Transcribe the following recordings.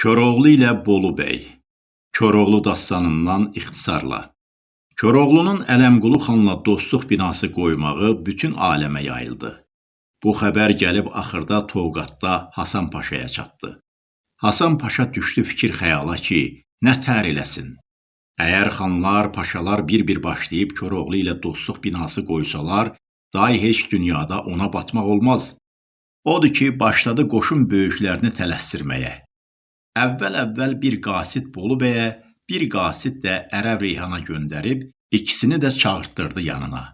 Koroğlu ilə Bolu bəy. Koroğlu dastanından ixtisarla. Koroğlunun Ələmqulu xanla dostluq binası qoymağı bütün aləmə yayıldı. Bu xəbər gəlib axırda Toqatda Hasan Paşaya çatdı. Hasan Paşa düşdü fikir xəyala ki, nə tər eləsin. Əgər xanlar, paşalar bir-bir başlayıb Koroğlu ilə dostluq binası qoysalar, day heç dünyada ona batmaq olmaz. Odur ki, başladı qoşun böyüklərini tələsdirməyə. Əvvəl-əvvəl bir qasid Bolu bəyə, bir qasid də Ərəb Reyhana göndərib, ikisini də çağırtdırdı yanına.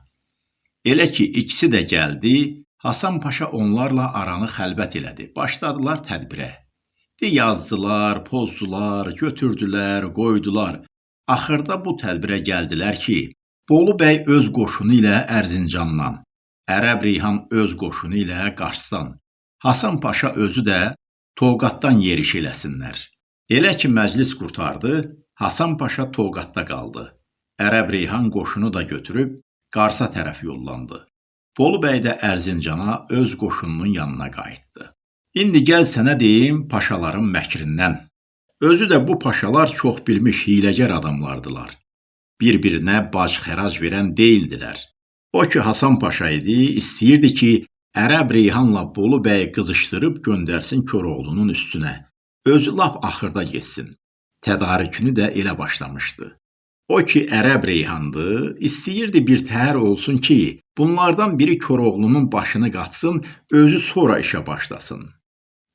Elə ki, ikisi də gəldi, Hasan Paşa onlarla aranı xəlbət elədi. Başladılar tədbirə. De yazdılar, pozdular, götürdülər, qoydular. Axırda bu tədbirə gəldilər ki, Bolu bəy öz qoşunu ilə Ərzincandan, Ərəb Reyhan öz qoşunu ilə Qarsdan, Hasan Paşa özü də Toqatdan yeriş eləsinlər. Elə ki məclis qurtardı, Hasan Paşa Toqatda qaldı. Ərəb Reyhan qoşunu da götürüb Qarsa tərəf yollandı. Bolu bəy də Ərzincana öz qoşununun yanına qayıtdı. İndi gəl sənə deyim paşaların məkrindən. Özü də bu paşalar çox bilmiş hiləgər adamlardılar. Bir-birinə bac xərac verən deyildilər. O ki Hasan Paşa idi, istəyirdi ki, Ərəb Reyhanla Bolu bəyi qızışdırıb göndərsin Koroğlunun üstünə. Özü lap axırda getsin. Tədarükünü də elə başlamışdı. O ki Ərəb Reyhandı, istəyirdi bir təhər olsun ki, bunlardan biri Koroğlunun başını qatsın, özü sonra işə başlasın.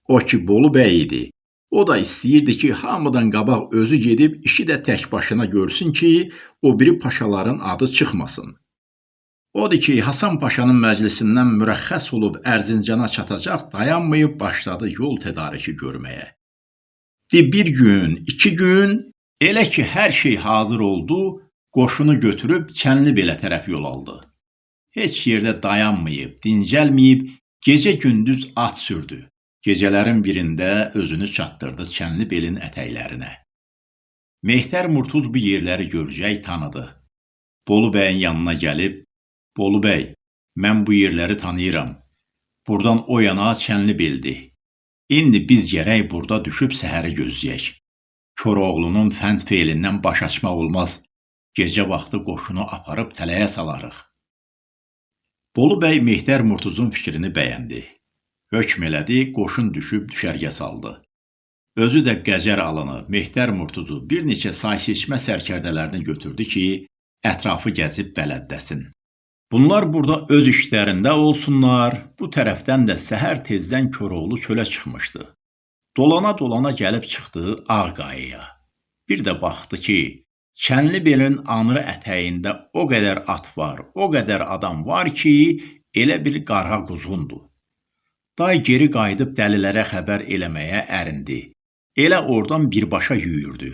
O ki Bolu bəy idi, o da istəyirdi ki, hamıdan qabaq özü gedib işi də tək başına görsün ki, o biri paşaların adı çıxmasın. Odur ki, Hasan Paşanın məclisindən mürəxxəs olub Ərzincana çatacaq, dayanmayıb başladı yol tədariki görməyə. Di bir gün, iki gün, elə ki hər şey hazır oldu, qoşunu götürüb Çənli belə tərəf yol aldı. Heç yerdə dayanmayıb, dincəlməyib, gecə-gündüz at sürdü. Gecələrin birində özünü çatdırdı Çənli belin ətəklərinə. Mehtər Murtuz bu yerləri görəcək tanıdı. Bolu bəyin yanına gəlib Bolu bəy, mən bu yerləri tanıyıram. Burdan o yana Çənli beldi. İndi biz gərək burada düşüb səhəri gözləyək. Koroğlunun fənd feilindən baş açmaq olmaz. Gecə vaxtı qoşunu aparıb tələyə salarıq. Bolu bəy Mehdər Murtuzun fikrini bəyəndi. Hökm elədi, qoşun düşüb düşərgə saldı. Özü də Qəzər alını, Mehdər Murtuzu bir neçə say seçmə sərkərdələrini götürdü ki, ətrafı gəzib bələddəsin. Bunlar burada öz işlərində olsunlar, bu tərəfdən də səhər tezdən Koroğlu çölə çıxmışdı. Dolana-dolana gəlib çıxdı Ağqayaya. Bir də baxdı ki, Çənli belin anırı ətəyində o qədər at var, o qədər adam var ki, elə bir qara quzğundur. Day geri qayıdıb dəlilərə xəbər eləməyə ərindi. Elə oradan birbaşa yüyürdü.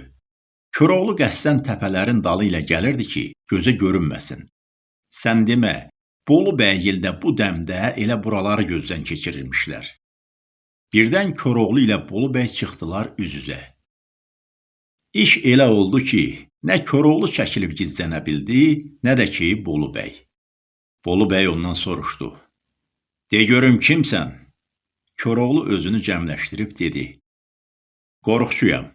Koroğlu qəsdən təpələrin dalı ilə gəlirdi ki, gözə görünməsin. Sən demə, Bolu bəygildə bu dəmdə elə buraları gözdən keçirirmişlər. Birdən Koroğlu ilə Bolu bəy çıxdılar üz-üzə. İş elə oldu ki, nə Koroğlu çəkilib gizlənə bildi, nə də ki Bolu bəy. Bolu bəy ondan soruşdu. De görüm kimsən? Koroğlu özünü cəmləşdirib dedi. Qorxçuyam.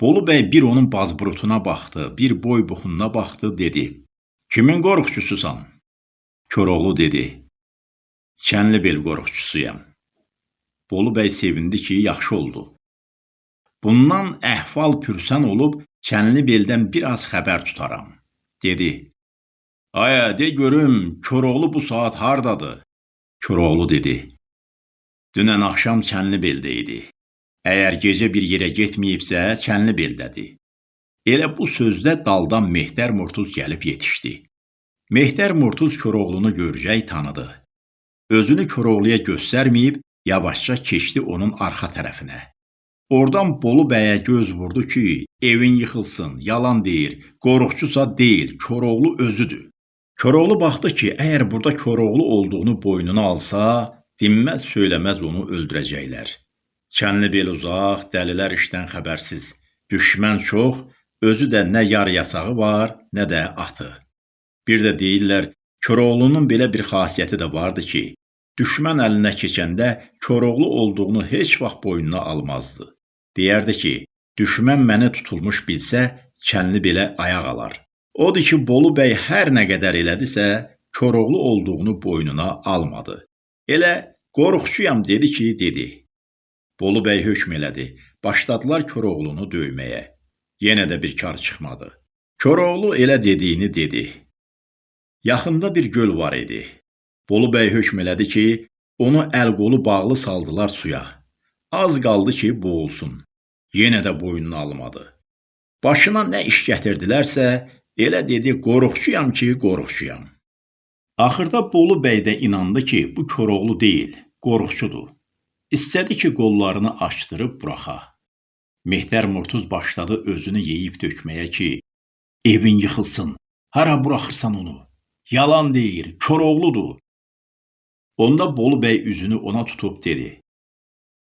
Bolu bəy bir onun bazburutuna baxdı, bir boy buxununa baxdı, dedi. Kimin qorxçususan? Koroğlu dedi. Çənlibel qorxçusuyam. Bolu bəy sevindi ki, yaxşı oldu. Bundan əhval pürsən olub Çənlibeldən biraz xəbər tutaram. Dedi. Aya, de görüm, Koroğlu bu saat hardadır? Koroğlu dedi. Dünən axşam Çənlibeldə idi. Əgər gecə bir yerə getməyibsə, Çənlibeldədir. Elə bu sözdə daldan Mehdər Murtuz gəlib yetişdi. Mehdər Murtuz Koroğlunu görəcək tanıdı. Özünü Koroğluya göstərməyib, yavaşca keçdi onun arxa tərəfinə. Oradan Bolu bəyə göz vurdu ki, evin yıxılsın, yalan deyir, qoruqçusa deyil, Koroğlu özüdür. Koroğlu baxdı ki, əgər burada Koroğlu olduğunu boynuna alsa, dinməz söyləməz onu öldürəcəklər. Çənli bel uzaq, dəlilər işdən xəbərsiz, düşmən çox, Özü də nə yar yasağı var, nə də atı. Bir də deyirlər, Koroğlunun belə bir xasiyyəti də vardı ki, düşmən əlinə keçəndə Koroğlu olduğunu heç vaxt boynuna almazdı. Deyərdi ki, düşmən məni tutulmuş bilsə, kənli belə ayaq alar. Odur ki, Bolu bəy hər nə qədər elədisə, Koroğlu olduğunu boynuna almadı. Elə qorxçuyam dedi ki, dedi. Bolu bəy hökm elədi. Başladılar Koroğlunu döyməyə. Yenə də bir kar çıxmadı. Koroğlu elə dediyini dedi. Yaxında bir göl var idi. Bolu bəy hökm elədi ki, onu əl-qolu bağlı saldılar suya. Az qaldı ki, boğulsun. Yenə də boynuna almadı. Başına nə iş gətirdilərsə, elə dedi, qorxçuyam ki, qorxçuyam. Axırda Bolu bəy də inandı ki, bu Koroğlu deyil, qorxçudur. İstədi ki, qollarını açdırıb buraxa. Mehdər Murtuz başladı özünü yeyib tökməyə ki, evin yıxılsın. Hara buraxırsan onu? Yalan deyir, Koroğludur. Onda Bolu bəy üzünü ona tutub dedi: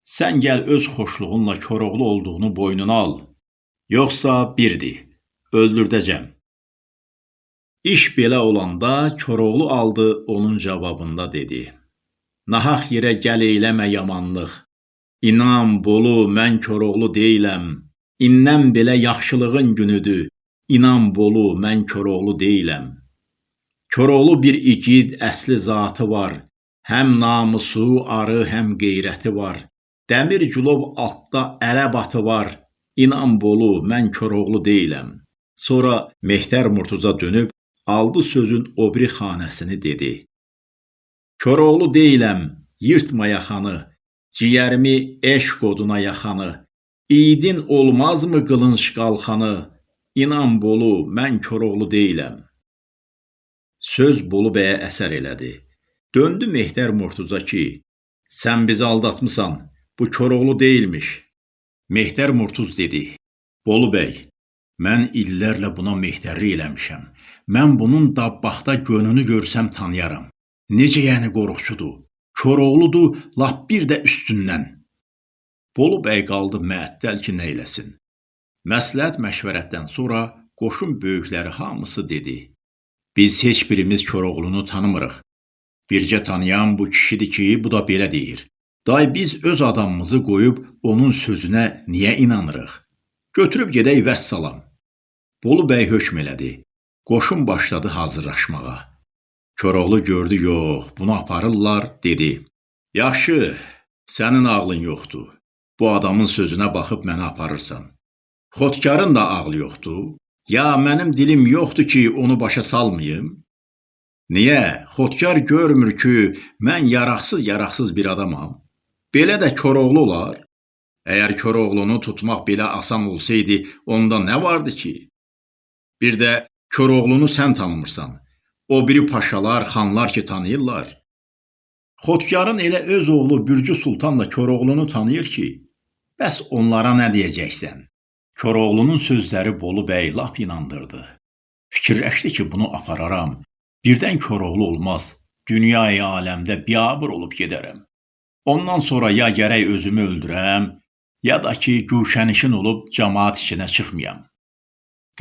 Sən gəl öz xoşluğunla Koroğlu olduğunu boynuna al. Yoxsa birdir, öldürdəcəm. İş belə olanda Koroğlu aldı onun cavabında dedi: Nahaq yerə gəl eyləmə yamanlıq. İnan, Bolu, mən Koroğlu deyiləm. İndən belə yaxşılığın günüdür. İnan, Bolu, mən Koroğlu deyiləm. Koroğlu bir igid, əsli zatı var. Həm namusu, arı, həm qeyrəti var. Dəmir gülov altda ərəb atı var. İnan Bolu, mən Koroğlu deyiləm. Sonra Mehtər Murtuza dönüb aldı sözün o biri xanəsini dedi. Koroğlu deyiləm, yırtma yaxanı, ciyərimi eşq oduna yaxanı. İdin olmazmı qılınc qalxanı? İnan Bolu, mən Koroğlu deyiləm. Söz Bolu bəyə əsər elədi. Döndü Mehtər Murtuza ki, sən bizi aldatmısan, Bu Koroğlu deyilmiş. Mehtər Murtuz dedi. Bolu bəy, mən illərlə buna mehtərli eləmişəm. Mən bunun dabbaxda gönünü görsəm tanıyaram. Necə yəni qorxçudur? Koroğludur, lap bir də üstündən. Bolu bəy qaldı məəttəl ki, nə eləsin. Məsləhət məşvərətdən sonra qoşun böyükləri hamısı dedi: Biz heç birimiz Koroğlunu tanımırıq. Bircə tanıyan bu kişidir ki, bu da belə deyir. Day biz öz adamımızı qoyub onun sözünə niyə inanırıq? Götürüb gedək vəssalam. Bolu bəy hökm elədi. Qoşun başladı hazırlaşmağa. Koroğlu gördü, yox, bunu aparırlar, dedi. Yaxşı, sənin ağlın yoxdur. Bu adamın sözünə baxıb məni aparırsan. Xotkarın da ağlı yoxdur. Ya mənim dilim yoxdur ki, onu başa salmayım? Niyə? Xotkar görmür ki, mən yaraqsız-yaraqsız bir adamam. Belə də Koroğlu olar. Əgər Koroğlunu tutmaq belə asan olsaydı, onda nə vardı ki? Bir də Koroğlunu sən tanımırsan. O biri paşalar, xanlar ki tanıyırlar. Xotkarın elə öz oğlu Bürcü Sultan da Koroğlunu tanıyır ki, bəs onlara nə deyəcəksən? Koroğlunun sözləri Bolu bəy lap inandırdı. Fikirləşdi ki, bunu apararam. Birdən Koroğlu olmaz. Dünyayı aləmdə biabır olub gedərəm. Ondan sonra ya gərək özümü öldürəm, ya da ki, güşənişin olub cəmaat içinə çıxmayam.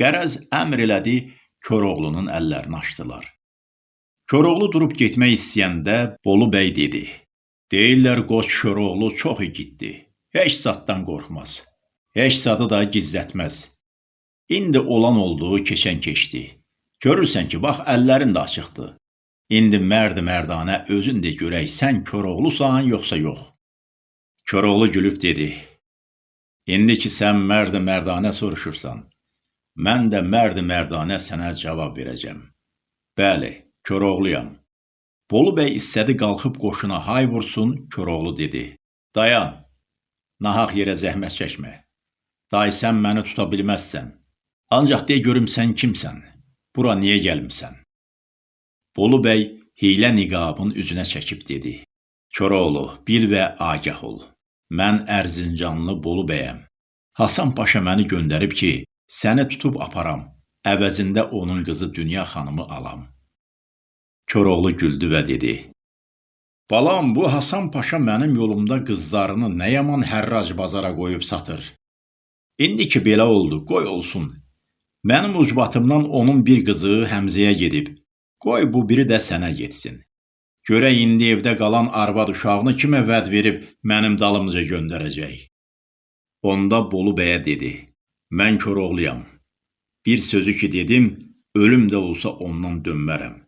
Qərəz əmr elədi, Koroğlunun əllərini açdılar. Koroğlu durub getmək istəyəndə Bolu bəy dedi: "Deyirlər qoç Koroğlu çox igiddi. Heç zaddan qorxmaz. Heç zadı da gizlətməz. İndi olan oldu, keçən keçdi. Görürsən ki, bax əllərin də açıqdır. İndi mərd-mərdanə özün de görək, sən Koroğlusan yoxsa yox. Koroğlu gülüb dedi: İndi ki sən mərd-mərdanə soruşursan, mən də mərd-mərdanə sənə cavab verəcəm. Bəli, Koroğluyam. Bolu bəy istədi qalxıb qoşuna hay vursun, Koroğlu dedi: Dayan. Nahaq yerə zəhmət çəkmə. Day sən məni tuta bilməzsən. Ancaq de görüm sən kimsən? Bura niyə gəlmisən? Bolu bəy hiylə niqabın üzünə çəkib dedi: Koroğlu, bil və agah ol. Mən Ərzincanlı Bolu bəyəm. Hasan Paşa məni göndərib ki, səni tutub aparam. Əvəzində onun qızı Dünya xanımı alam. Koroğlu güldü və dedi: Balam, bu Hasan Paşa mənim yolumda qızlarını nə yaman hərrac bazara qoyub satır. İndi ki belə oldu, qoy olsun. Mənim ucbatımdan onun bir qızı Həmzəyə gedib. Qoy bu biri də sənə getsin. Görək indi evdə qalan arvad uşağını kimə vəd verib mənim dalımca göndərəcək. Onda Bolu bəyə dedi: "Mən Koroğluyam. Bir sözü ki dedim, ölüm də olsa ondan dönmərəm.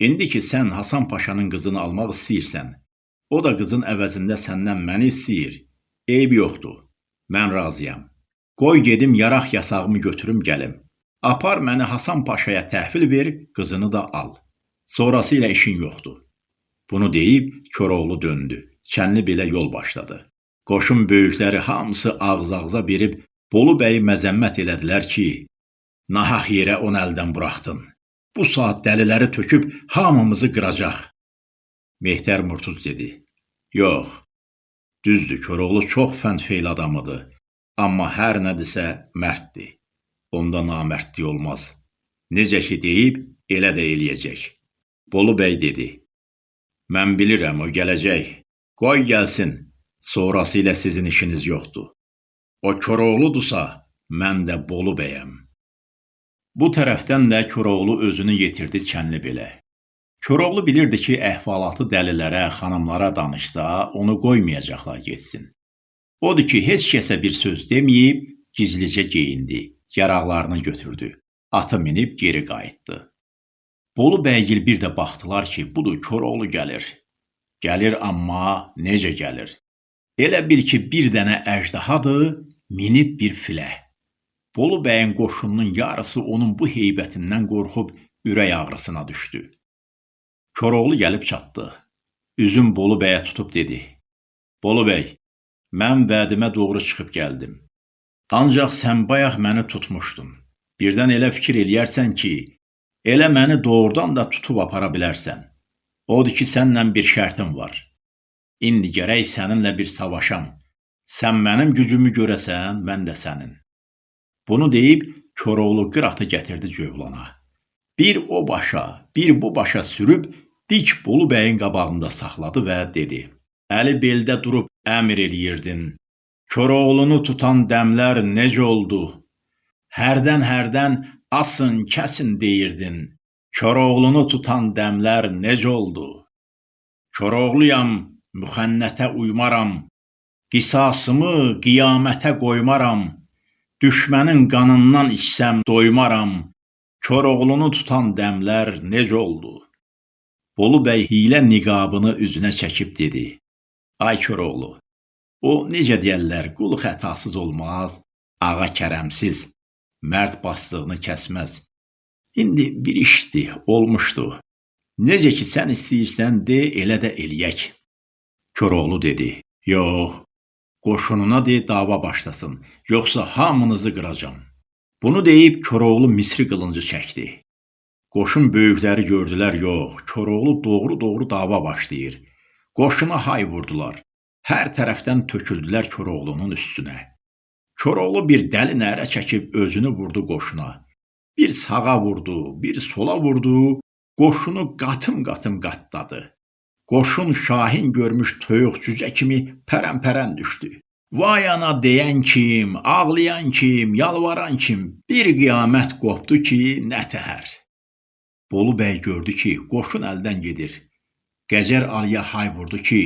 İndi ki sən Hasan Paşanın qızını almaq istəyirsən, o da qızın əvəzində səndən məni istəyir. Eyb yoxdur. Mən razıyam. Qoy gedim yaraq yasağımı götürüm gəlim. Apar məni Hasan Paşaya təhvil ver, qızını da al. Sonrası ilə işin yoxdur." Bunu deyib Koroğlu döndü. Çənli belə yol başladı. Qoşun böyükləri hamısı ağız-ağıza verib Bolu bəyi məzəmmət elədilər ki, nahaq yerə onu əldən buraxdın. Bu saat dəliləri töküb hamımızı qıracaq. Mehtər Murtuz dedi: "Yox. Düzdür, Koroğlu çox fənd-feyl adamıdır, amma hər nədirsə mərddir. Onda namərdlik olmaz. Necə ki deyib, elə də eləyəcək." Bolu bəy dedi: "Mən bilirəm o gələcək. Qoy gəlsin. Sonrası ilə sizin işiniz yoxdur. O Koroğludursa, mən də Bolu bəyəm." Bu tərəfdən də Koroğlu özünü yetirdi Çənlibelə. Koroğlu bilirdi ki, əhvalatı dəlilərə, xanımlara danışsa, onu qoymayacaqlar getsin. Odur ki, heç kəsə bir söz deməyib, gizlicə geyindi, yaraqlarını götürdü, atı minib geri qayıtdı. Bolu bəygil bir də baxdılar ki, budur Koroğlu gəlir. Gəlir amma necə gəlir? Elə bil ki, bir dənə əjdahadır, minib bir filə. Bolu bəyin qoşununun yarısı onun bu heybətindən qorxub ürək ağrısına düşdü. Koroğlu gəlib çatdı. Üzüm Bolu bəyə tutub dedi: "Bolu bəy, mən vədimə doğru çıxıb gəldim. Ancaq sən bayaq məni tutmuşdun. Birdən elə fikir eləyərsən ki, elə məni doğrudan da tutub apara bilərsən. Odur ki, səndən bir şərtim var. İndi gərək səninlə bir savaşam. Sən mənim gücümü görəsən, mən də sənin. Bunu deyib Koroğlu qıratı gətirdi Cövlana. Bir o başa, bir bu başa sürüb dik Bolu bəyin qabağında saxladı və dedi: Əli beldə durub əmr eləyirdin. Koroğlunu tutan dəmlər necə oldu? Hərdən hərdən asın, kəsin deyirdin. Koroğlunu tutan dəmlər necə oldu? Koroğluyam, müxənnətə uymaram, qisasımı qiyamətə qoymaram, düşmənin qanından içsəm doymaram, Koroğlunu tutan dəmlər necə oldu? Bolu bəy hilə niqabını üzünə çəkib dedi: Ay Koroğlu, o necə deyərlər, qul xətasız olmaz, ağa kərəmsiz, mərd bastığını kəsməz. İndi bir işdir, olmuşdu. Necə ki sən istəyirsən de, elə də eləyək. Koroğlu dedi: "Yox, qoşununa de dava başlasın, yoxsa hamınızı qıracam." Bunu deyib Koroğlu Misri qılıncı çəkdi. Qoşun böyükləri gördülər, yox, Koroğlu doğru-doğru dava başlayır. Qoşuna hay vurdular. Hər tərəfdən töküldülər Koroğlunun üstünə. Koroğlu bir dəli nərə çəkib özünü vurdu qoşuna. Bir sağa vurdu, bir sola vurdu, qoşunu qatım-qatım qatladı. Qoşun şahin görmüş toyuq cücə kimi pərən-pərən düşdü. Vay ana deyən kim, ağlayan kim, yalvaran kim, bir qiyamət qopdu ki, nə təhər. Bolu bəy gördü ki, qoşun əldən gedir. Gəcər Aliyə hay vurdu ki,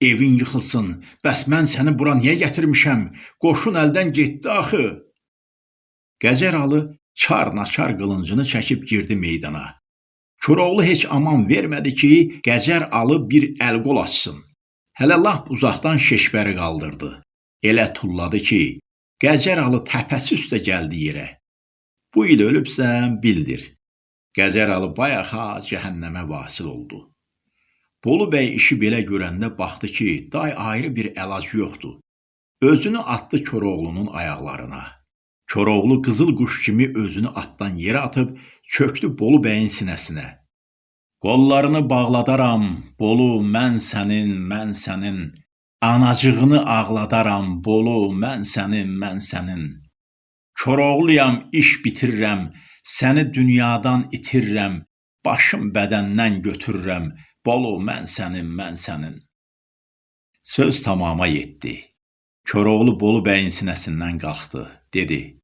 evin yıxılsın, bəs mən səni bura niyə gətirmişəm? Qoşun əldən getdi axı. Gəcər Alı çar-naçar qılıncını çəkib girdi meydana. Koroğlu heç aman vermədi ki, Gəcər alıb bir əl-qol açsın. Hələ lap uzaqdan şeşbəri qaldırdı. Elə tulladı ki, Gəcər alı təpəsi üstə gəldi yerə. Bu il ölübsən, bildir. Gəzər alı bayaxa cəhənnəmə vasil oldu. Bolu bəy işi belə görəndə baxdı ki, day ayrı bir əlac yoxdur. Özünü atdı Koroğlunun ayaqlarına. Koroğlu qızıl quş kimi özünü atdan yerə atıb çöktü Bolu bəyin sinəsinə. Qollarını bağladaram, Bolu, mən sənin, mən sənin. Anacığını ağladaram, Bolu, mən sənin, mən sənin. Koroğluyam, iş bitirirəm, səni dünyadan itirirəm, başım bədəndən götürürəm, Bolu, mən sənin, mən sənin. Söz tamama yetdi. Koroğlu Bolu bəyin sinəsindən qalxdı, dedi: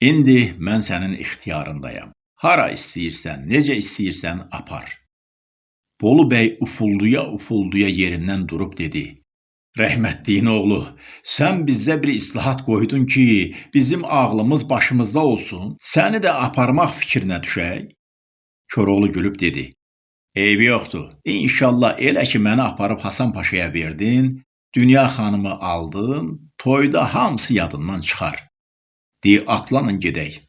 İndi mən sənin ixtiyarındayam. Hara istəyirsən, necə istəyirsən apar. Bolu bəy ufulduya ufulduya yerindən durub dedi: Rəhmətliyin oğlu, sən bizdə bir islahat qoydun ki, bizim ağlımız başımızda olsun, səni də aparmaq fikrinə düşək. Koroğlu gülüb dedi: Eybi yoxdur. İnşallah elə ki məni aparıb Hasan Paşaya verdin, Dünya xanımı aldın, toyda hamısı yadından çıxar. De, atlanın gedək.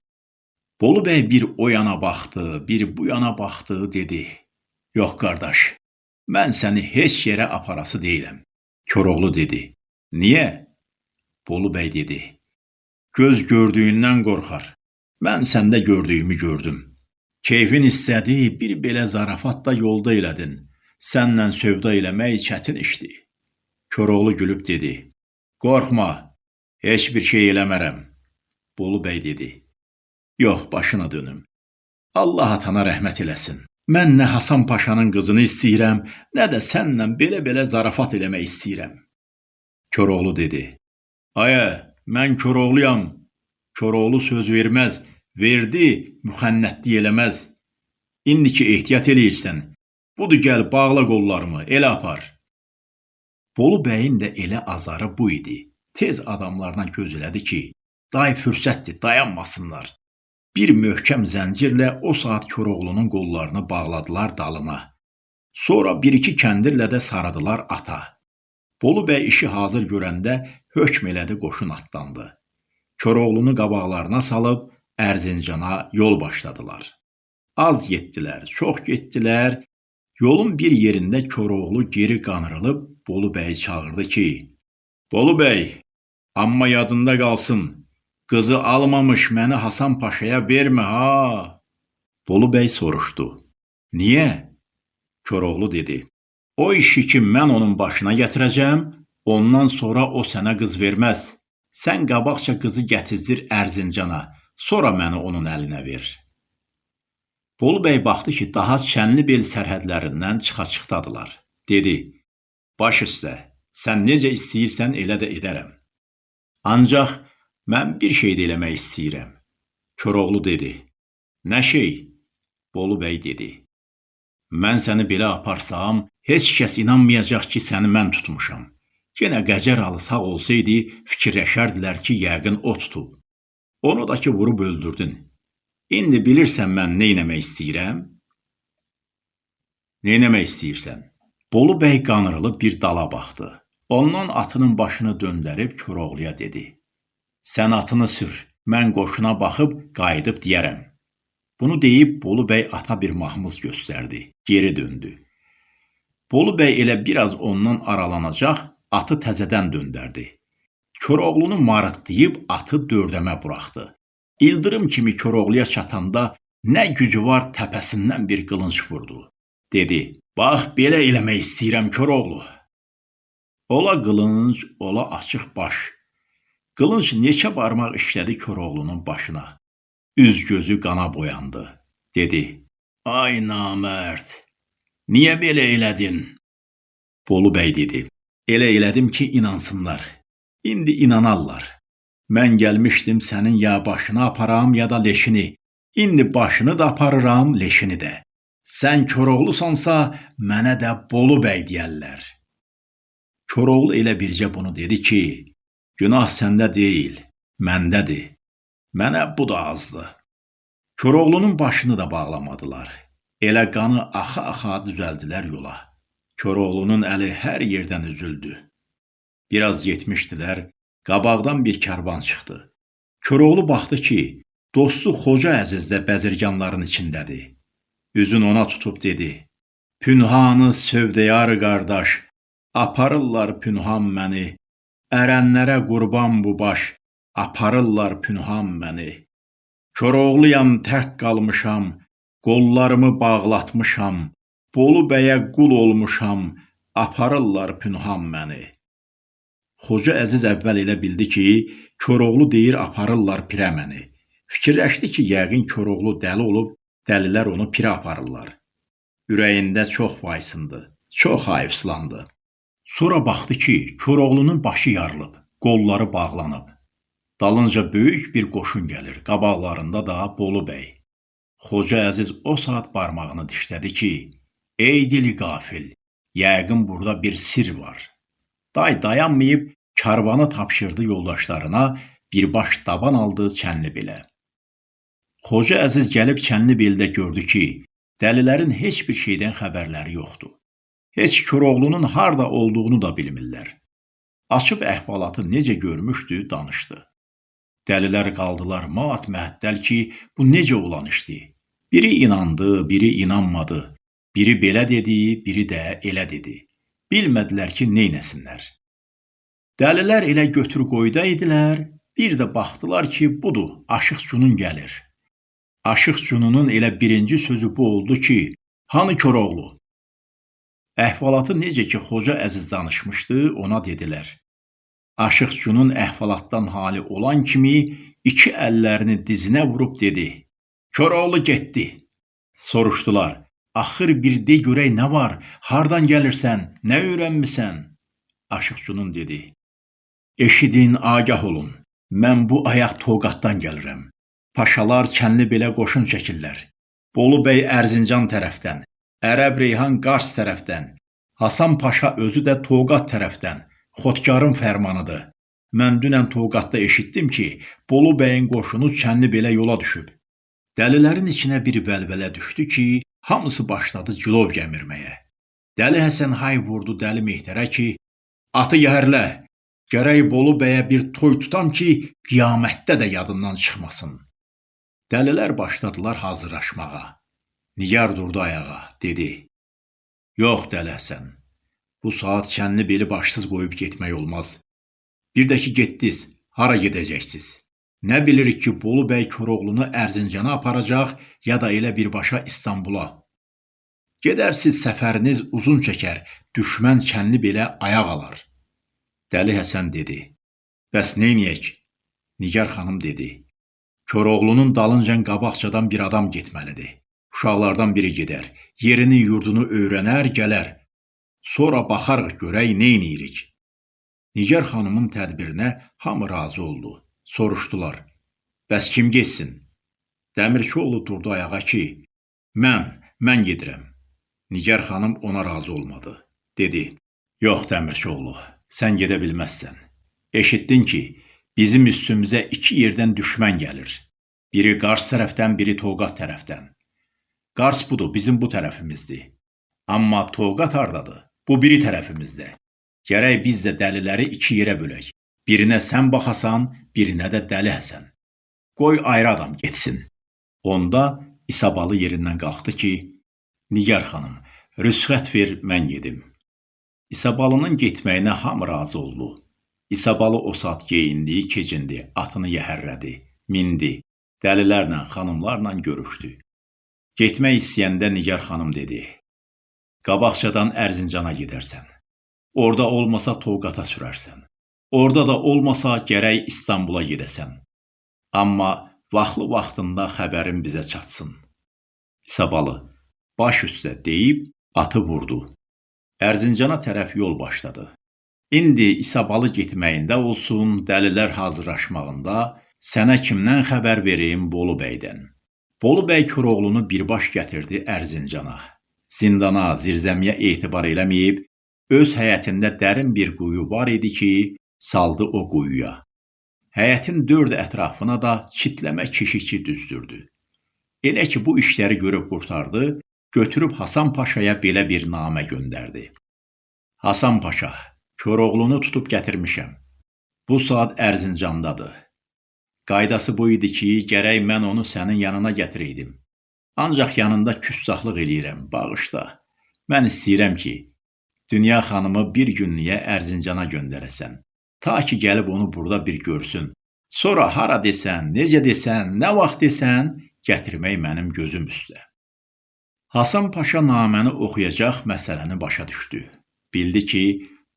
Bolu bəy bir o yana baxdı, bir bu yana baxdı, dedi: Yox qardaş, mən səni heç yerə aparası deyiləm. Koroğlu dedi: Niyə? Bolu bəy dedi: Göz gördüyündən qorxar. Mən səndə gördüyümü gördüm. Keyfin istədi, bir belə zarafat da yolda elədin. Sənlə sövda eləmək çətin işdir. Koroğlu gülüb dedi: Qorxma, heç bir şey eləmərəm. Bolu bəy dedi: Yox, başına dönüm. Allah atana rəhmət eləsin. Mən nə Hasan Paşanın qızını istəyirəm, nə də sənlə belə-belə zarafat eləmək istəyirəm. Koroğlu dedi: Ayə, mən Koroğluyam. Koroğlu söz verməz, verdi, müxənnətlik eləməz. İndi ki ehtiyat eləyirsən, budur gəl bağla qollarımı, elə apar. Bolu bəyin də elə azarı bu idi. Tez adamlarına gözlədi ki, day fürsətdir, dayanmasınlar. Bir möhkəm zəncirlə o saat Koroğlunun qollarını bağladılar dalına. Sonra bir-iki kəndirlə də sarıdılar ata. Bolu bəy işi hazır görəndə hökm elədi qoşun atlandı. Koroğlunu qabaqlarına salıb Ərzincana yol başladılar. Az getdilər, çox getdilər. Yolun bir yerində Koroğlu geri qanırılıb Bolu bəyi çağırdı ki: "Bolu bəy, amma yadında qalsın, qızı almamış məni Hasan Paşaya vermə ha." Bolu bəy soruşdu: "Niyə?" Koroğlu dedi: "O işi ki mən onun başına gətirəcəm, ondan sonra o sənə qız verməz. Sən qabaqca qızı gətizdir Ərzincana." Sonra məni onun əlinə ver. Bolu bəy baxdı ki, daha Çənlibel sərhədlərindən çıxa-çıxdadılar. Dedi: "Baş üstə, sən necə istəyirsən elə də edərəm. Ancaq mən bir şey də eləmək istəyirəm." Koroğlu dedi: "Nə şey?" Bolu bəy dedi: "Mən səni belə aparsam, heç kəs inanmayacaq ki, səni mən tutmuşam. Yenə Qəcər alı sağ olsaydı, fikirləşərdilər ki, yəqin o tutub. Onu da ki vurub öldürdün. İndi bilirsən mən nə etmək istəyirəm? Nə etmək istəyirsən? Bolu bəy qanırılıb bir dala baxdı. Ondan atının başını döndərib Koroğluya dedi: "Sən atını sür, mən qoşuna baxıb qayıdıb deyərəm." Bunu deyib Bolu bəy ata bir mahmuz göstərdi. Geri döndü. Bolu bəy elə biraz ondan aralanacaq, atı təzədən döndərdi. Koroğlunu marıtlayıb atı dördəmə buraxdı. İldırım kimi Koroğluya çatanda nə gücü var təpəsindən bir qılınc vurdu. Dedi: "Bax, belə eləmək istəyirəm Koroğlu." Ola qılınc, ola açıq baş. Qılınc neçə barmaq işlədi Koroğlunun başına. Üz gözü qana boyandı. Dedi: "Ay namərd, niyə belə elədin?" Bolu bəy dedi: "Elə elədim ki, inansınlar." İndi inanarlar. Mən gəlmişdim sənin ya başını aparam, ya da leşini. İndi başını da aparıram, leşini də. Sən Koroğlusansa, mənə də Bolu bəy deyərlər. Koroğlu elə bircə bunu dedi ki, günah səndə deyil, məndədir. Mənə bu da azdı. Koroğlunun başını da bağlamadılar. Elə qanı axa-axa düzəldilər yola. Koroğlunun əli hər yerdən üzüldü. Biraz getmişdilər, qabaqdan bir karvan çıxdı. Koroğlu baxdı ki, dostu Xoca Əziz də bəzirganların içindədir. Üzün ona tutub dedi: "Pünhanı sövdəyar qardaş, aparırlar pünhan məni. Ərənlərə qurban bu baş, aparırlar pünhan məni. Koroğluyam tək qalmışam, qollarımı bağlatmışam. Bolu bəyə qul olmuşam, aparırlar pünhan məni." Xoca Əziz əvvəl elə bildi ki, Koroğlu deyir aparırlar pirə məni. Fikirləşdi ki, yəqin Koroğlu dəli olub, dəlilər onu pirə aparırlar. Ürəyində çox vaysındı, çox hayıfslandı. Sonra baxdı ki, Koroğlunun başı yarılıb, qolları bağlanıb. Dalınca böyük bir qoşun gəlir, qabaqlarında da Bolu bəy. Xoca Əziz o saat barmağını dişlədi ki, ey dili qafil, yəqin burada bir sir var. Day dayanmayıb karvanı tapşırdı yoldaşlarına, birbaş daban aldı Çənlibelə. Xoca Əziz gəlib Çənlibeldə gördü ki, dəlilərin heç bir şeydən xəbərləri yoxdur. Heç Koroğlunun harda olduğunu da bilmirlər. Açıb əhvalatı necə görmüşdü, danışdı. Dəlilər qaldılar mat məəttəl ki, bu necə olan işdi? Biri inandı, biri inanmadı. Biri belə dedi, biri də elə dedi. Bilmədilər ki, neynəsinlər. Dəlilər elə götür qoyda idilər, bir də baxdılar ki, budur, Aşıq Cunun gəlir. Aşıq Cununun elə birinci sözü bu oldu ki, hanı Koroğlu? Əhvalatı necə ki Xoca Əziz danışmışdı, ona dedilər. Aşıq Cunun əhvalatdan hali olan kimi iki əllərini dizinə vurub dedi: "Koroğlu getdi." Soruşdular: "Axır bir de görək nə var? Hardan gəlirsən? Nə öyrənmisən?" Aşıq Cunun dedi: "Eşidin, agah olun. Mən bu ayaq Toqatdan gəlirəm. Paşalar kənli belə qoşun çəkirlər. Bolu bəy Ərzincan tərəfdən, Ərəb Reyhan Qars tərəfdən, Hasan Paşa özü də Toqat tərəfdən. Xodkarın fərmanıdır. Mən dünən Toqatda eşitdim ki, Bolu bəyin qoşunu kənli belə yola düşüb. Dəlilərin içinə bir vəlvələ düşdü ki, hamısı başladı cilov gəmirməyə. Dəli Həsən hay vurdu Dəli Mehtərə ki, atı yəhərlə, gərək Bolu bəyə bir toy tutam ki, qiyamətdə də yadından çıxmasın. Dəlilər başladılar hazırlaşmağa. Nigar durdu ayağa, dedi. Yox, Dəli Həsən. Bu saat kənli beli başsız qoyub getmək olmaz. Bir də ki, getdiniz, hara gedəcəksiniz? Nə bilirik ki, Bolu bəy Koroğlunu Ərzincana aparacaq, ya da elə birbaşa İstanbula. Gedərsiz, səfəriniz uzun çəkər, düşmən kənli belə ayaq alar. Dəli Həsən dedi. Bəs neyniyək? Nigar xanım dedi. Koroğlunun dalınca qabaqcadan bir adam getməlidir. Uşaqlardan biri gedər, yerini, yurdunu öyrənər, gələr. Sonra baxarıq görək nə eləyirik. Nigar xanımın tədbirinə hamı razı oldu. Soruşdular: "Bəs kim getsin?" Dəmirçioğlu durdu ayağa ki: "Mən, mən gedirəm." Nigar xanım ona razı olmadı. Dedi: "Yox Dəmirçioğlu, sən gedə bilməzsən. Eşitdin ki, bizim üstümüzə iki yerdən düşmən gəlir. Biri Qars tərəfdən, biri Toqat tərəfdən. Qars budur, bizim bu tərəfimizdir. Amma Toqat hardadır? Bu biri tərəfimizdə. Gərək biz də dəliləri iki yerə bölək. Birinə sən baxasan, birinə də dəli Həsən. Qoy ayrı adam getsin. Onda İsabalı yerindən qalxdı ki, Nigar xanım, rüsxət ver, mən gedim. İsabalının getməyinə hamı razı oldu. İsabalı o saat geyindi, keçindi, atını yəhərlədi, mindi, dəlilərlə, xanımlarla görüşdü. Getmək istəyəndə Nigar xanım dedi: "Qabaqcadan Ərzincana gedərsən. Orda olmasa Toqata sürərsən. Orda da olmasa gərək İstanbula gedəsən. Amma vaxtlı vaxtında xəbərin bizə çatsın." İsabalı baş üstə deyib atı vurdu. Ərzincana tərəf yol başladı. İndi İsabalı getməyində olsun, dəlilər hazırlaşmağında sənə kimdən xəbər verim Bolu bəydən. Bolu bəy Koroğlunu birbaş gətirdi Ərzincana. Zindana, zirzəmiyə etibar eləməyib, öz həyətində dərin bir quyu var idi ki, saldı o quyuya. Həyətin dörd ətrafına da çitləmə keşikçi düzdürdü. Elə ki, bu işləri görüb qurtardı, götürüb Hasan Paşaya belə bir namə göndərdi. Hasan Paşa, Koroğlunu tutub gətirmişəm. Bu saat Ərzincandadır. Qaydası bu idi ki, gərək mən onu sənin yanına gətirəydim. Ancaq yanında küssaxlıq eləyirəm, bağışla. Mən istəyirəm ki, Dünya xanımı bir günlüyə Ərzincana göndərəsən. Ta ki gəlib onu burada bir görsün. Sonra hara desən, necə desən, nə vaxt desən, gətirmək mənim gözüm üstə. Hasan Paşa naməni oxuyacaq məsələni başa düşdü. Bildi ki,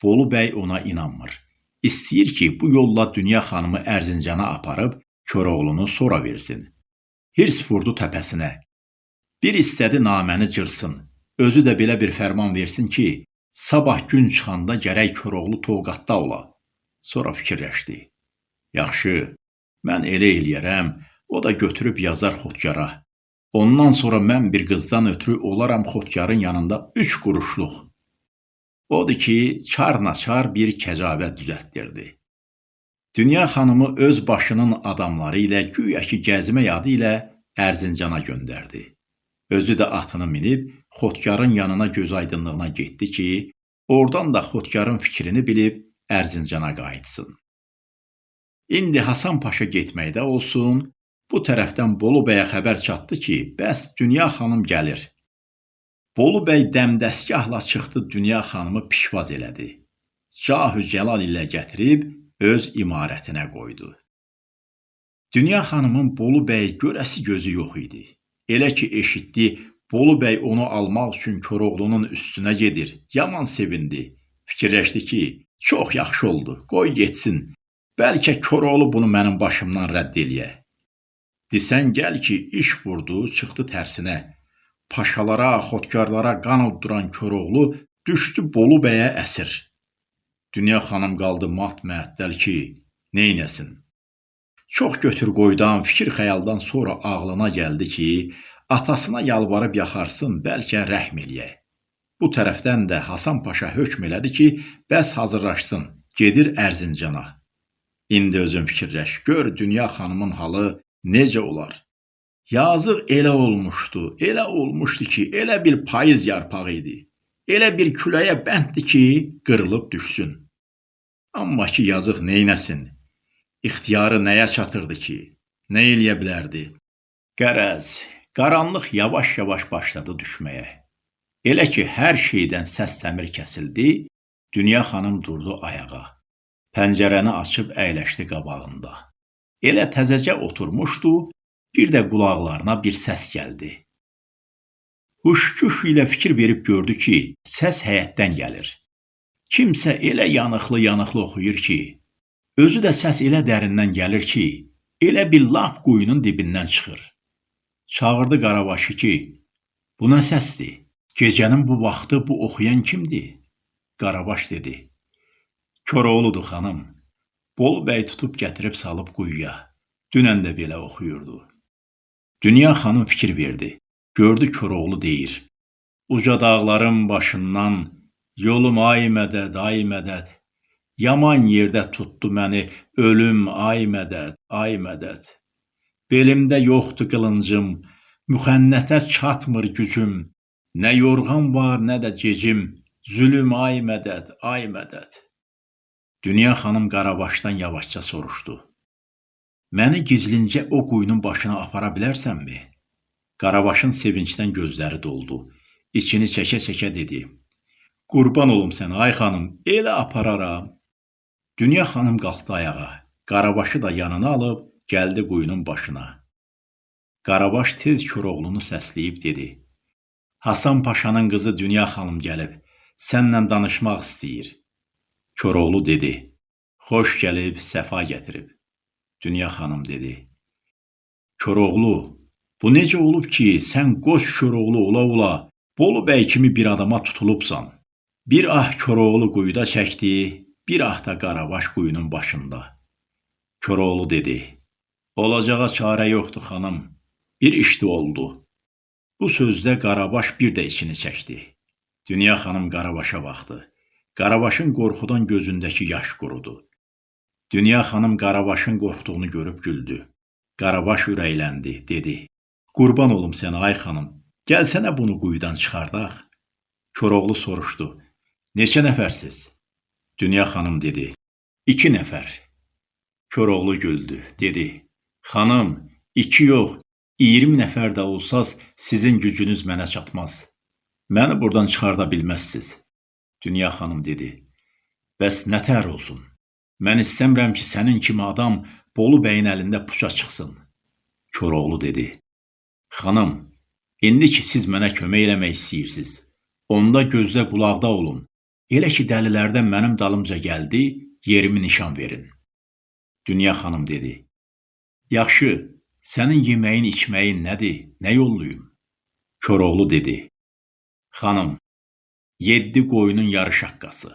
Bolu bəy ona inanmır. İstəyir ki, bu yolla Dünya xanımı Ərzincana aparıb Koroğlunu sonra versin. Hirs vurdu təpəsinə. Bir istədi naməni cırsın. Özü də belə bir fərman versin ki, sabah gün çıxanda gərək Koroğlu Toqatda ola. Sonra fikirləşdi. Yaxşı, mən elə eləyərəm, o da götürüb yazar Xodkara. Ondan sonra mən bir qızdan ötürü olaram Xodkarın yanında üç quruşluq. Odur ki, çar-naçar bir kəcavət düzəltdirdi. Dünya xanımı öz başının adamları ilə güya ki gəzmə yadı ilə Ərzincana göndərdi. Özü də atını minib Xotkarın yanına göz aydınlığına getdi ki, oradan da Xotkarın fikrini bilib Ərzincana qayıtsın. İndi Hasan Paşa getməkdə olsun, bu tərəfdən Bolu bəyə xəbər çatdı ki, bəs Dünya xanım gəlir. Bolu bəy dəmdəstgahla çıxdı Dünya xanımı pişvaz elədi. Cahü Cəlal ilə gətirib öz imarətinə qoydu. Dünya xanımın Bolu bəy görəsi gözü yox idi. Elə ki eşitdi Bolu bəy onu almaq üçün Koroğlunun üstünə gedir. Yaman sevindi. Fikirləşdi ki, çox yaxşı oldu. Qoy getsin. Bəlkə Koroğlu bunu mənim başımdan rədd eləyə. Desən gəl ki, iş vurdu, çıxdı tərsinə. Paşalara, xotkarlara qan udduran Koroğlu düşdü Bolu bəyə əsir. Dünya xanım qaldı mat məəttəl ki, neynəsin? Çox götür qoydan, fikir xəyaldan sonra ağlına gəldi ki, atasına yalvarıb yaxarsın, bəlkə rəhm eləyək. Bu tərəfdən də Hasan Paşa hökm elədi ki, bəs hazırlaşsın, gedir Ərzincana. İndi özün fikirləş, gör dünya xanımın halı necə olar? Yazıq elə olmuşdu, elə olmuşdu ki, elə bir payız yarpağı idi. Elə bir küləyə bənddir ki, qırılıb düşsün. Amma ki, yazıq neynəsin? İxtiyarı nəyə çatırdı ki? Nə eləyə bilərdi? Qərəz, Qaranlıq yavaş-yavaş başladı düşməyə. Elə ki, hər şeydən səs-səmir kəsildi, Dünya xanım durdu ayağa. Pəncərəni açıb əyləşdi qabağında. Elə təzəcə oturmuşdu, bir də qulaqlarına bir səs gəldi. Huşkuş ilə fikir verib gördü ki, səs həyətdən gəlir. Kimsə elə yanıqlı-yanıqlı oxuyur ki, özü də səs elə dərindən gəlir ki, elə bir lap quyunun dibindən çıxır. Çağırdı Qarabaşı ki, bu nə səsdir? Gecənin bu vaxtı bu oxuyan kimdir? Qarabaş dedi, Koroğludur xanım. Bolu bəy tutub gətirib salıb quyuya. Dünən də belə oxuyurdu. Dünya xanım fikir verdi. Gördü Koroğlu deyir. Uca dağların başından yolum ay mədəd, ay mədəd. Yaman yerdə tutdu məni ölüm, ay mədəd, ay mədəd. Belimdə yoxdur qılıncım, müxənnətə çatmır gücüm. Nə yorğan var, nə də gecim. Zülüm ay mədəd, ay mədəd. Dünya xanım Qarabaşdan yavaşca soruşdu. Məni gizlincə o quyunun başına apara bilərsənmi? Qarabaşın sevincdən gözləri doldu. İçini çəkə-çəkə dedi. Qurban olum sənə ay xanım, elə apararam. Dünya xanım qalxdı ayağa. Qarabaşı da yanına alıb gəldi quyunun başına. Qarabaş tez Koroğlunu səsləyib dedi: Hasan Paşanın qızı Dünya xanım gəlib, sənlə danışmaq istəyir. Koroğlu dedi: Xoş gəlib, səfa gətirib. Dünya xanım dedi: Koroğlu, bu necə olub ki, sən qoç Koroğlu ola-ola Bolu bəy kimi bir adama tutulubsan? Bir ah Koroğlu quyuda çəkdi, bir ah da Qarabaş quyunun başında. Koroğlu dedi: Olacağa çarə yoxdur, xanım. Bir işdi oldu. Bu sözdə Qarabaş bir də içini çəkdi. Dünya xanım Qarabaşa baxdı. Qarabaşın qorxudan gözündəki yaş qurudu. Dünya xanım Qarabaşın qorxduğunu görüb güldü. Qarabaş ürəkləndi, dedi: "Qurban olum sənə ay xanım. Gəlsənə bunu quyudan çıxardaq." Koroğlu soruşdu: "Neçə nəfərsiz?" Dünya xanım dedi: "2 nəfər." Koroğlu güldü, dedi: Xanım, iki yox, 20 nəfər də olsaz, sizin gücünüz mənə çatmaz. Məni buradan çıxarda bilməzsiniz. Dünya xanım dedi. Bəs nətər olsun? Mən istəmirəm ki, sənin kimi adam Bolu bəyin əlində puça çıxsın. Koroğlu dedi. Xanım, indi ki siz mənə kömək eləmək istəyirsiniz, onda gözdə qulaqda olun. Elə ki dəlilərdən mənim dalımca gəldi, yerimi nişan verin. Dünya xanım dedi. Yaxşı, sənin yeməyin, içməyin nədir? Nə yolluyum? Koroğlu dedi. Xanım, yeddi qoyunun yarı şaqqası,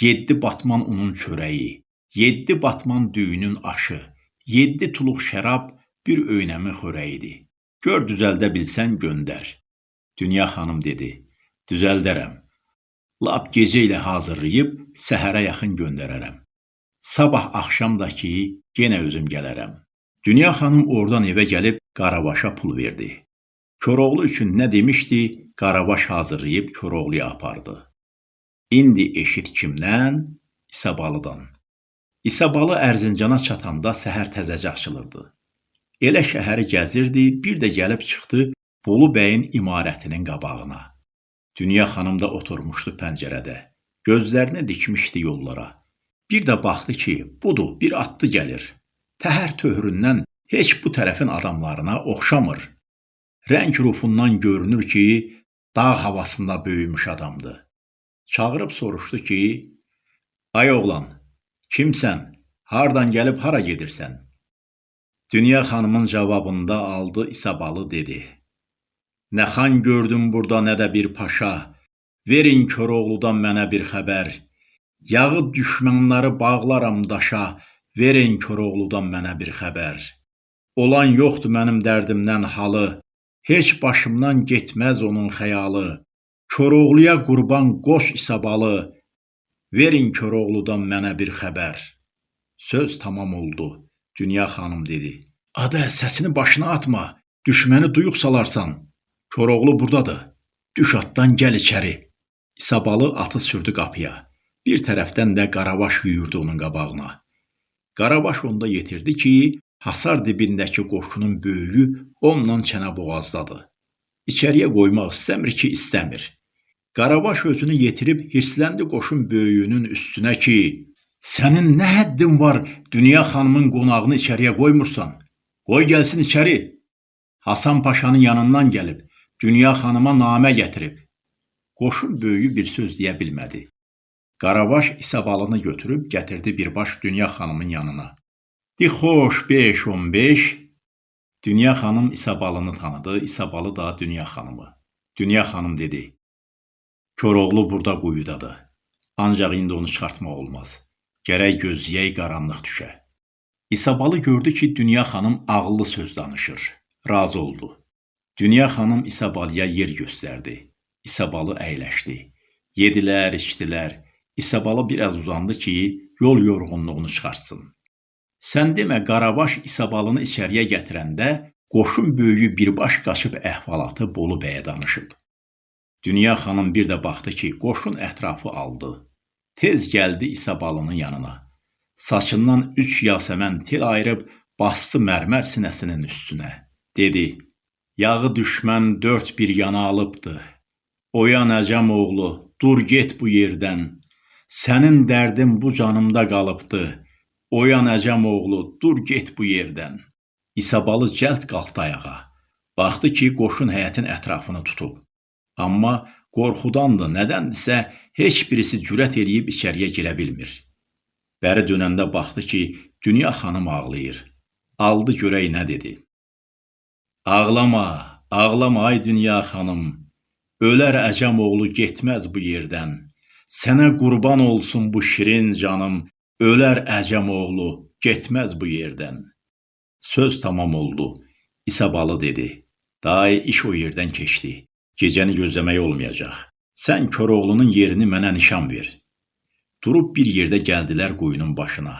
yeddi batman unun çörəyi, yeddi batman düyünün aşı, yeddi tuluq şərab bir öynəmi xörəyidir. Gör düzəldə bilsən göndər. Dünya xanım dedi. Düzəldərəm. Lap gecə ilə hazırlayıb səhərə yaxın göndərərəm. Sabah axşam da ki, yenə özüm gələrəm. Dünya xanım oradan evə gəlib Qarabaşa pul verdi. Koroğlu üçün nə demişdi, Qarabaş hazırlayıb Koroğluya apardı. İndi eşit kimdən? İsabalıdan. İsabalı Ərzincana çatanda səhər təzəcə açılırdı. Elə şəhəri gəzirdi, bir də gəlib çıxdı Bolu bəyin imarətinin qabağına. Dünya xanım da oturmuşdu pəncərədə. Gözlərini dikmişdi yollara. Bir də baxdı ki, budur, bir atlı gəlir. Təhər töhründən heç bu tərəfin adamlarına oxşamır. Rəng rufundan görünür ki, dağ havasında böyümüş adamdır. Çağırıb soruşdu ki, "Ay oğlan, Kimsən? Hardan gəlib hara gedirsən? Dünya xanımın cavabında aldı İsabalı dedi. Nə xan gördüm burada, nə də bir paşa. Verin Koroğludan mənə bir xəbər. Yağı düşmənləri bağlaram daşa. Verin Koroğludan mənə bir xəbər. Olan yoxdur mənim dərdimdən halı. Heç başımdan getməz onun xəyalı. Koroğluya qurban qoş İsabalı. Verin Koroğludan mənə bir xəbər. Söz tamam oldu. Dünya xanım dedi. Adə, səsini başına atma. Düşməni duyuq salarsan. Koroğlu burdadır. Düş atdan gəl içəri. İsabalı atı sürdü qapıya. Bir tərəfdən də Qaravaş yüyürdü onun qabağına. Qaravaş onda yetirdi ki, hasar dibindəki qoşunun böyüyü onunla çənə boğazdadır. İçəriyə qoymaq istəmir ki, istəmir. Qarabaş özünü yetirib hirsləndi qoşun böyüyünün üstünə ki, sənin nə həddin var Dünya xanımın qonağını içəriyə qoymursan? Qoy gəlsin içəri. Hasan Paşanın yanından gəlib, Dünya xanıma namə gətirib. Qoşun böyüyü bir söz deyə bilmədi. Qarabaş İsabalını götürüb gətirdi birbaş Dünya xanımın yanına. Di xoş 5-15 Dünya xanım İsabalını tanıdı, İsabalı da Dünya xanımı. Dünya xanım dedi: Koroğlu burada quyudadır. Ancaq indi onu çıxartmaq olmaz. Gərək gözləyək qaranlıq düşə. İsabalı gördü ki, Dünya xanım ağıllı söz danışır. Razı oldu. Dünya xanım İsabalıya yer göstərdi. İsabalı əyləşdi. Yedilər, içdilər. İsabalı biraz uzandı ki, yol yorğunluğunu çıxartsın. Sən demə Qarabaş İsabalını içəriyə gətirəndə qoşun böyüyü birbaş qaçıb əhvalatı Bolu bəyə danışıb. Dünya xanım bir də baxdı ki, qoşun ətrafı aldı. Tez gəldi İsabalının yanına. Saçından üç yasəmən tel ayırıb bastı mərmər sinəsinin üstünə. Dedi: "Yağı düşmən dörd bir yana alıbdı. Oyan əcəm oğlu, dur get bu yerdən. Sənin dərdin bu canımda qalıbdı. Oyan əcəm oğlu, dur get bu yerdən." İsabalı cəld qalxdı ayağa. Baxdı ki, qoşun həyətin ətrafını tutub. Amma qorxudandır, nədəndirsə heç birisi cürət eləyib içəriyə girə bilmir. Bəri dönəndə baxdı ki, Dünya xanım ağlayır. Aldı görək nə dedi. Ağlama, ağlama ay Dünya xanım. Ölər əcəm oğlu getməz bu yerdən. Sənə qurban olsun bu şirin canım. Ölər əcəm oğlu getməz bu yerdən. Söz tamam oldu. İsabalı dedi. Day iş o yerdən keçdi. Gecəni gözləmək olmayacaq. Sən Koroğlunun yerini mənə nişan ver. Durub bir yerdə gəldilər quyunun başına.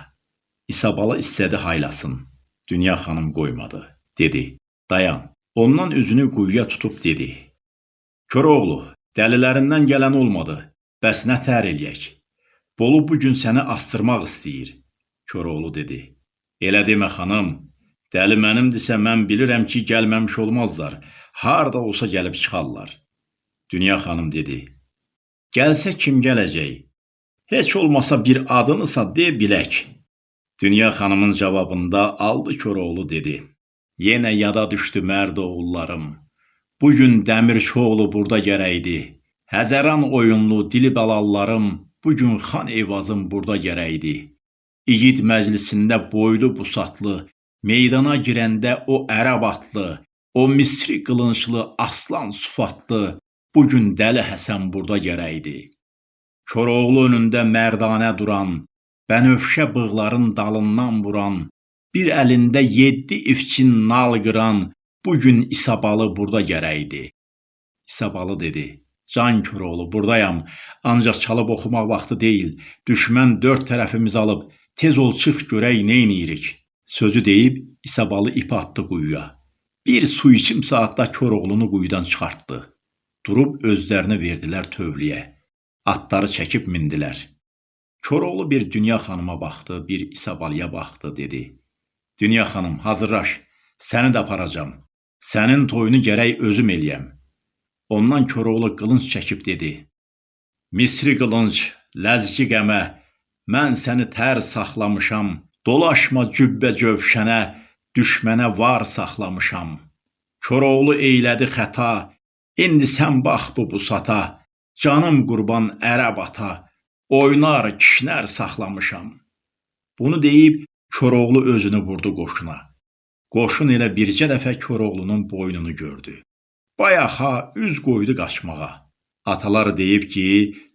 İsabalı istədi haylasın. Dünya xanım qoymadı. Dedi: "Dayan." Ondan üzünü quyuya tutub dedi: "Koroğlu, dəlilərindən gələn olmadı. Bəs nə tər eləyək? Bolu bu gün səni astırmaq istəyir." Koroğlu dedi: "Elə demə xanım. Dəli mənimdirsə mən bilirəm ki, gəlməmiş olmazlar harda olsa gəlib çıxarlar. Dünya xanım dedi. Gəlsə kim gələcək? Heç olmasa bir adınısa de bilək. Dünya xanımın cavabında aldı Koroğlu dedi. Yenə yada düşdü mərd oğullarım. Bu gün Dəmirçioğlu burada gərəkdi. Həzəran oyunlu dili bəlallarım bu gün xan Eyvazım burada gərəkdi. İgid məclisində boylu busatlı, meydana girəndə o ərəb atlı, O Misri qılınclı, aslan sufatlı, bu gün Dəli Həsən burada gərəkdi. Koroğlu önündə mərdanə duran, bənövşə bığların dalından vuran, bir əlində yeddi ifçin nal qıran, bu gün İsabalı burada gərəkdi. İsabalı dedi: Can Koroğlu, buradayam. Ancaq çalıb oxumaq vaxtı deyil. Düşmən dörd tərəfimizi alıb, tez ol çıx görək nə eləyirik. Sözü deyib İsabalı ip atdı quyuya. Bir su içim saatda Koroğlunu quyudan çıxartdı. Durub özlərini verdilər tövləyə. Atları çəkib mindilər. Koroğlu bir Dünya xanıma baxdı, bir İsabalıya baxdı, dedi: "Dünya xanım, hazırlaş. Səni də aparacam. Sənin toyunu gərək özüm eləyəm." Ondan Koroğlu qılınc çəkib dedi: "Misri qılınc, ləzgi qəmə, mən səni tər saxlamışam. Dolaşma cübbə cövşənə, düşmənə var saxlamışam. Koroğlu eylədi xəta, indi sən bax bu busata. Canım qurban ərəb ata, oynar kişnər saxlamışam." Bunu deyib Koroğlu özünü vurdu qoşuna. Qoşun elə bircə dəfə Koroğlunun boynunu gördü. Bayaxa üz qoydu qaçmağa. Atalar deyib ki,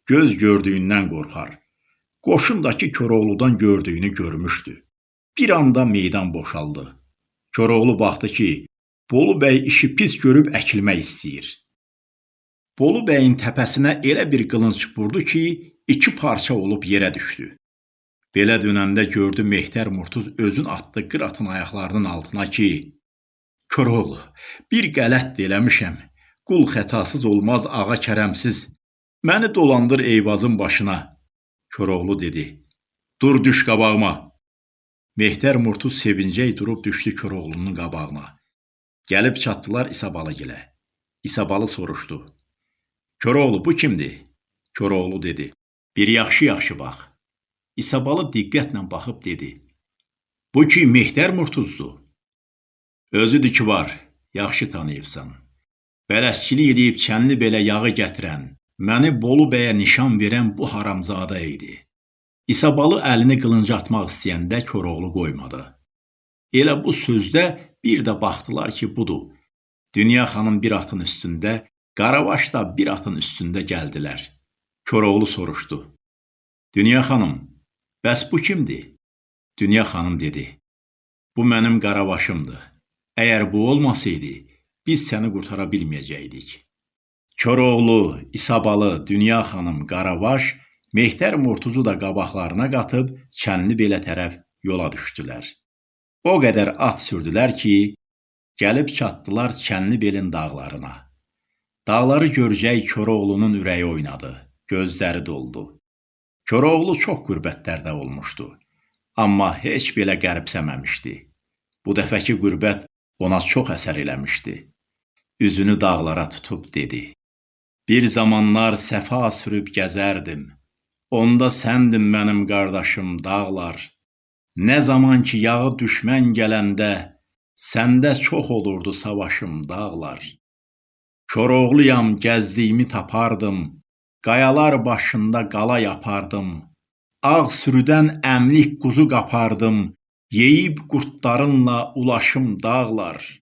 göz gördüyündən qorxar. Qoşundakı Koroğludan gördüyünü görmüşdü. Bir anda meydan boşaldı. Koroğlu baxdı ki, Bolu bəy işi pis görüb əkilmək istəyir. Bolu bəyin təpəsinə elə bir qılınc vurdu ki, iki parça olub yerə düşdü. Belə dönəndə gördü Mehtər Murtuz özün atdı qıratın ayaqlarının altına ki, Koroğlu, bir qələt eləmişəm. Qul xətasız olmaz, ağa kərəmsiz. Məni dolandır Eyvazın başına. Koroğlu dedi: "Dur düş qabağıma." Mehtər Murtuz sevincək durub düşdü Koroğlunun qabağına. Gəlib çatdılar İsabalı gilə. İsabalı soruşdu: "Koroğlu bu kimdir?" Koroğlu dedi: "Bir yaxşı-yaxşı bax." İsabalı diqqətlə baxıb dedi: "Bu ki Mehtər Murtuzdur." Özüdür ki var, yaxşı tanıyıbsan. Bələsçilik eləyib çənli belə yağı gətirən, məni Bolu bəyə nişan verən bu haramzadə idi. İsabalı əlini qılınca atmaq istəyəndə Koroğlu qoymadı. Elə bu sözdə bir də baxdılar ki, budur. Dünya xanım bir atın üstündə, Qaravaş da bir atın üstündə gəldilər. Koroğlu soruşdu. Dünya xanım, bəs bu kimdir? Dünya xanım dedi. Bu mənim Qaravaşımdır. Əgər bu olmasaydı, biz səni qurtara bilməyəcəkdik. Koroğlu, İsabalı, Dünya xanım, Qaravaş Mehtər Murtuzu da qabaqlarına qatıb Çənli belə tərəf yola düşdülər. O qədər at sürdülər ki, gəlib çatdılar Çənlibelin dağlarına. Dağları görəcək Koroğlunun ürəyi oynadı, gözləri doldu. Koroğlu çox qürbətlərdə olmuşdu, amma heç belə qəribsəməmişdi. Bu dəfəki qürbət ona çox əsər eləmişdi. Üzünü dağlara tutub dedi: Bir zamanlar səfa sürüb gəzərdim. Onda səndin mənim qardaşım dağlar. Nə zaman ki yağı düşmən gələndə səndə çox olurdu savaşım dağlar. Koroğluyam gəzdiyimi tapardım. Qayalar başında qala yapardım. Ağ sürüdən əmlik quzu qapardım. Yeyib qurtlarınla ulaşım dağlar.